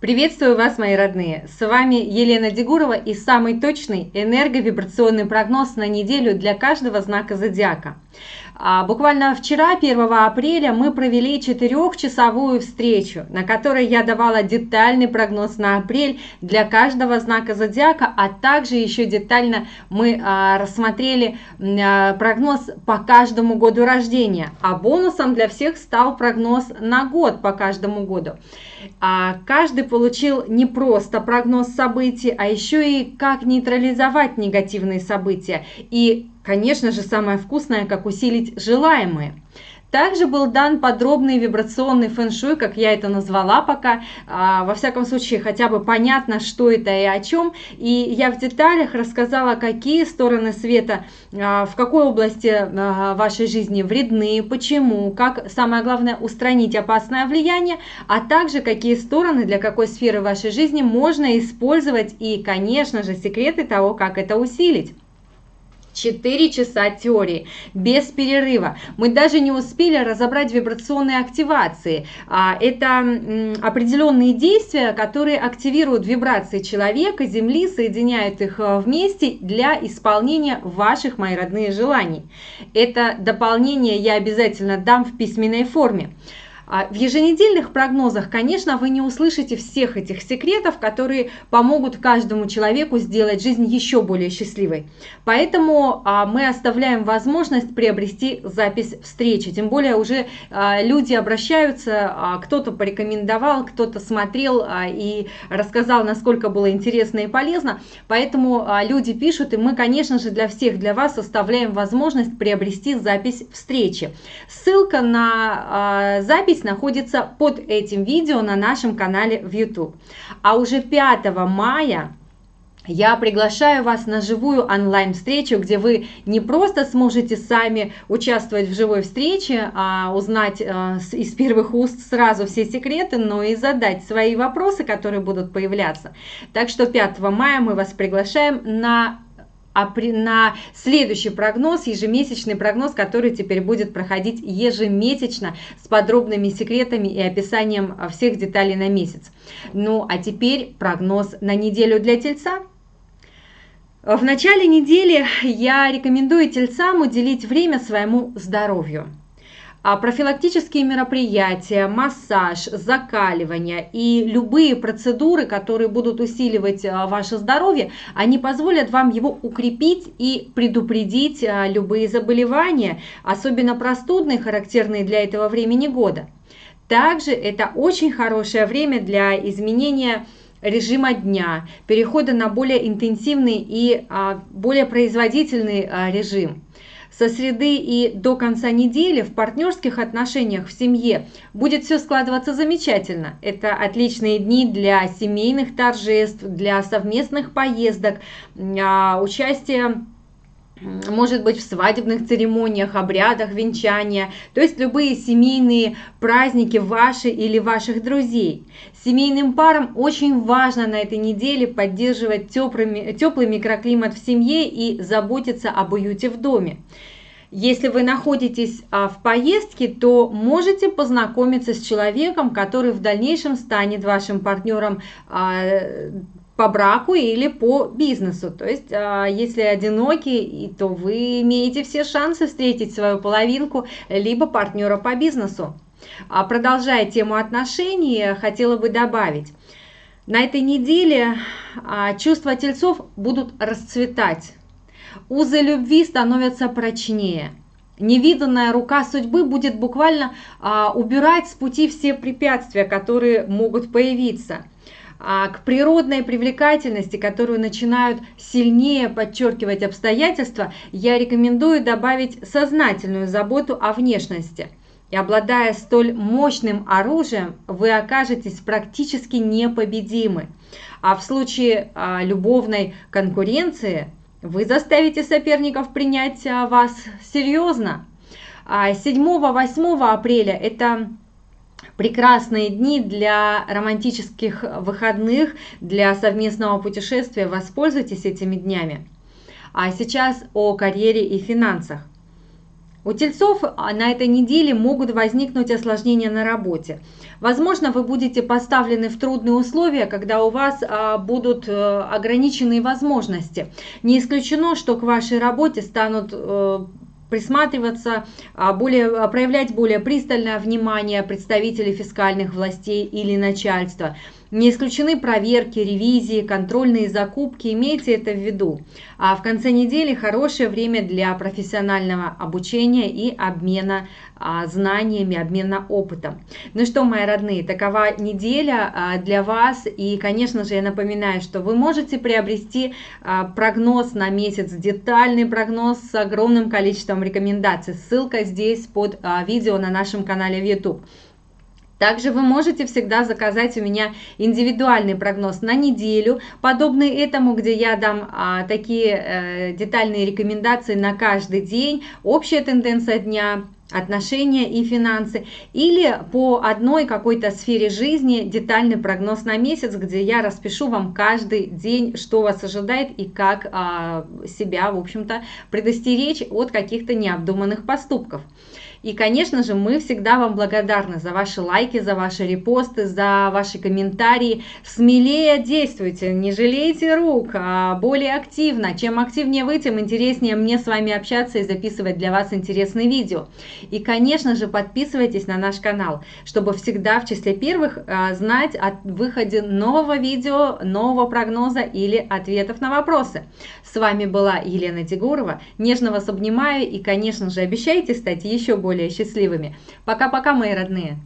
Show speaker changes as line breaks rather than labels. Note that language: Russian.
Приветствую вас, мои родные! С вами Елена Дегурова и самый точный энерговибрационный прогноз на неделю для каждого знака зодиака. А, буквально вчера, 1 апреля, мы провели четырехчасовую встречу, на которой я давала детальный прогноз на апрель для каждого знака зодиака, а также еще детально мы а, рассмотрели а, прогноз по каждому году рождения. А бонусом для всех стал прогноз на год по каждому году. Каждый получил не просто прогноз событий, а еще и как нейтрализовать негативные события и Конечно же, самое вкусное, как усилить желаемое. Также был дан подробный вибрационный фэн-шуй, как я это назвала пока, а, во всяком случае хотя бы понятно, что это и о чем. И я в деталях рассказала, какие стороны света, а, в какой области а, вашей жизни вредны, почему, как самое главное устранить опасное влияние, а также какие стороны для какой сферы вашей жизни можно использовать и, конечно же, секреты того, как это усилить. 4 часа теории, без перерыва. Мы даже не успели разобрать вибрационные активации. А, это определенные действия, которые активируют вибрации человека, Земли, соединяют их э, вместе для исполнения ваших, мои родные, желаний. Это дополнение я обязательно дам в письменной форме. А в еженедельных прогнозах, конечно, вы не услышите всех этих секретов, которые помогут каждому человеку сделать жизнь еще более счастливой. Поэтому а, мы оставляем возможность приобрести запись встречи. Тем более уже а, люди обращаются, кто-то порекомендовал, кто-то смотрел и рассказал, насколько было интересно и полезно. Поэтому люди пишут, и мы, конечно же, для всех, для вас оставляем возможность приобрести запись встречи. Ссылка на запись запись находится под этим видео на нашем канале в YouTube. А уже 5 мая я приглашаю вас на живую онлайн-встречу, где вы не просто сможете сами участвовать в живой встрече, а узнать э, из первых уст сразу все секреты, но и задать свои вопросы, которые будут появляться. Так что 5 мая мы вас приглашаем на а при, на следующий прогноз, ежемесячный прогноз, который теперь будет проходить ежемесячно с подробными секретами и описанием всех деталей на месяц. Ну а теперь прогноз на неделю для Тельца. В начале недели я рекомендую тельцам уделить время своему здоровью. А профилактические мероприятия, массаж, закаливание и любые процедуры, которые будут усиливать а, ваше здоровье, они позволят вам его укрепить и предупредить а, любые заболевания, особенно простудные, характерные для этого времени года. Также это очень хорошее время для изменения режима дня, перехода на более интенсивный и более производительный режим со среды и до конца недели в партнерских отношениях в семье будет все складываться замечательно. Это отличные дни для семейных торжеств, для совместных поездок, а, участия может быть в свадебных церемониях, обрядах, венчания, то есть любые семейные праздники ваши или ваших друзей. Семейным парам очень важно на этой неделе поддерживать теплый, теплый микроклимат в семье и заботиться об уюте в доме. Если вы находитесь а, в поездке, то можете познакомиться с человеком, который в дальнейшем станет вашим партнером а, по браку или по бизнесу. То есть, а, если одиноки, то вы имеете все шансы встретить свою половинку, либо партнера по бизнесу. Продолжая тему отношений, хотела бы добавить. На этой неделе чувства тельцов будут расцветать. Узы любви становятся прочнее. Невиданная рука судьбы будет буквально а, убирать с пути все препятствия, которые могут появиться. А, к природной привлекательности, которую начинают сильнее подчеркивать обстоятельства, я рекомендую добавить сознательную заботу о внешности. И обладая столь мощным оружием, вы окажетесь практически непобедимы. А в случае а, любовной конкуренции – вы заставите соперников принять а, вас серьезно. 7-8 а апреля – это прекрасные дни для романтических выходных, для совместного путешествия. Воспользуйтесь этими днями. А сейчас о карьере и финансах. У тельцов а, на этой неделе могут возникнуть осложнения на работе. Возможно, вы будете поставлены в трудные условия, когда у вас а, будут э, ограниченные возможности. Не исключено, что к вашей работе станут э, присматриваться, а, более, проявлять более пристальное внимание представителей фискальных властей или начальства – не исключены проверки, ревизии, контрольные закупки, имейте это в виду. А в конце недели хорошее время для профессионального обучения и обмена а, знаниями, обмена опытом. Ну что, мои родные, такова неделя а, для вас. И, конечно же, я напоминаю, что вы можете приобрести а, прогноз на месяц, детальный прогноз с огромным количеством рекомендаций. Ссылка здесь под а, видео на нашем канале в YouTube. Также вы можете всегда заказать у меня индивидуальный прогноз на неделю, подобный этому, где я дам а, такие э, детальные рекомендации на каждый день, общая тенденция дня, отношения и финансы, или по одной какой-то сфере жизни детальный прогноз на месяц, где я распишу вам каждый день, что вас ожидает и как а, себя, в общем-то, предостеречь от каких-то необдуманных поступков. И, конечно же, мы всегда вам благодарны за ваши лайки, за ваши репосты, за ваши комментарии. Смелее действуйте, не жалейте рук, а более активно. Чем активнее вы, тем интереснее мне с вами общаться и записывать для вас интересные видео. И, конечно же, подписывайтесь на наш канал, чтобы всегда в числе первых а, знать о выходе нового видео, нового прогноза или ответов на вопросы. С вами была Елена Тигурова. Нежно вас обнимаю и, конечно же, обещайте стать еще более более счастливыми. Пока-пока, мои родные!